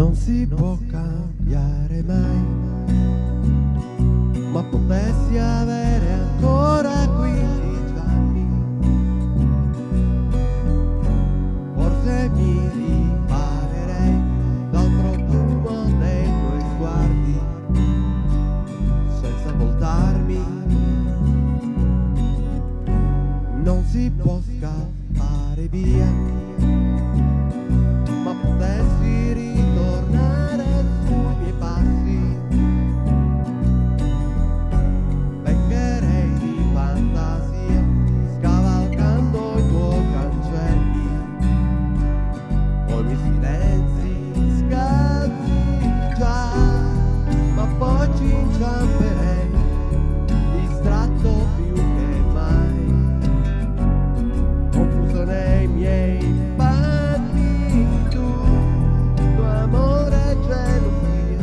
non si può cambiare mai, ma potessi avere ancora 15 anni, forse mi riparerei dal profumo dei tuoi sguardi, senza voltarmi, non si può scappare via. Ci inciamperei, distratto più che mai. Confuso nei miei panni, tu, amore e gelosia,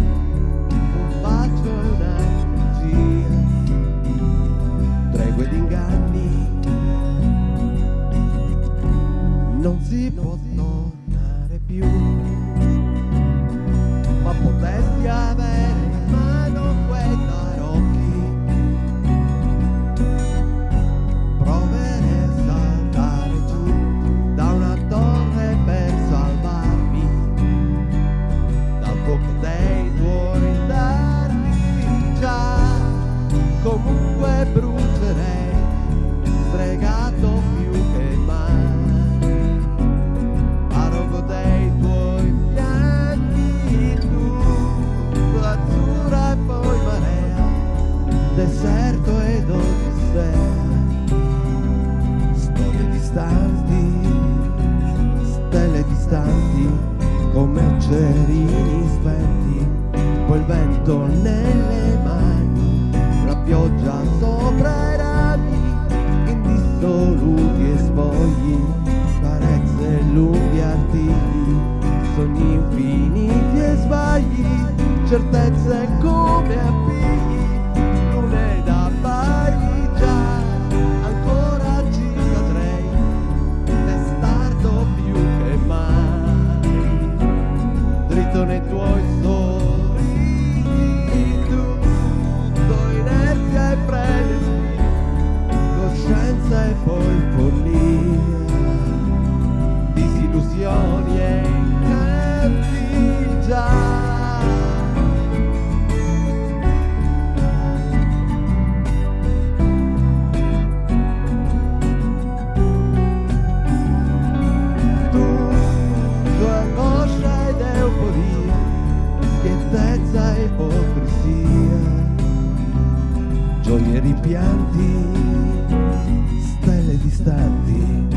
un bacio e una bugia tregue non si può dei tuoi dardi già. Comunque brucerei stregato più che mai. Parogo dei tuoi fianchi tu azzurra e poi marea deserto ed odissea storie distanti stelle distanti come il vento nelle mani. La pioggia sopra i rami indissoluti e spogli carezze lunghi artigli sogni infiniti e sbagli certezze come gioie e rimpianti, stelle distanti,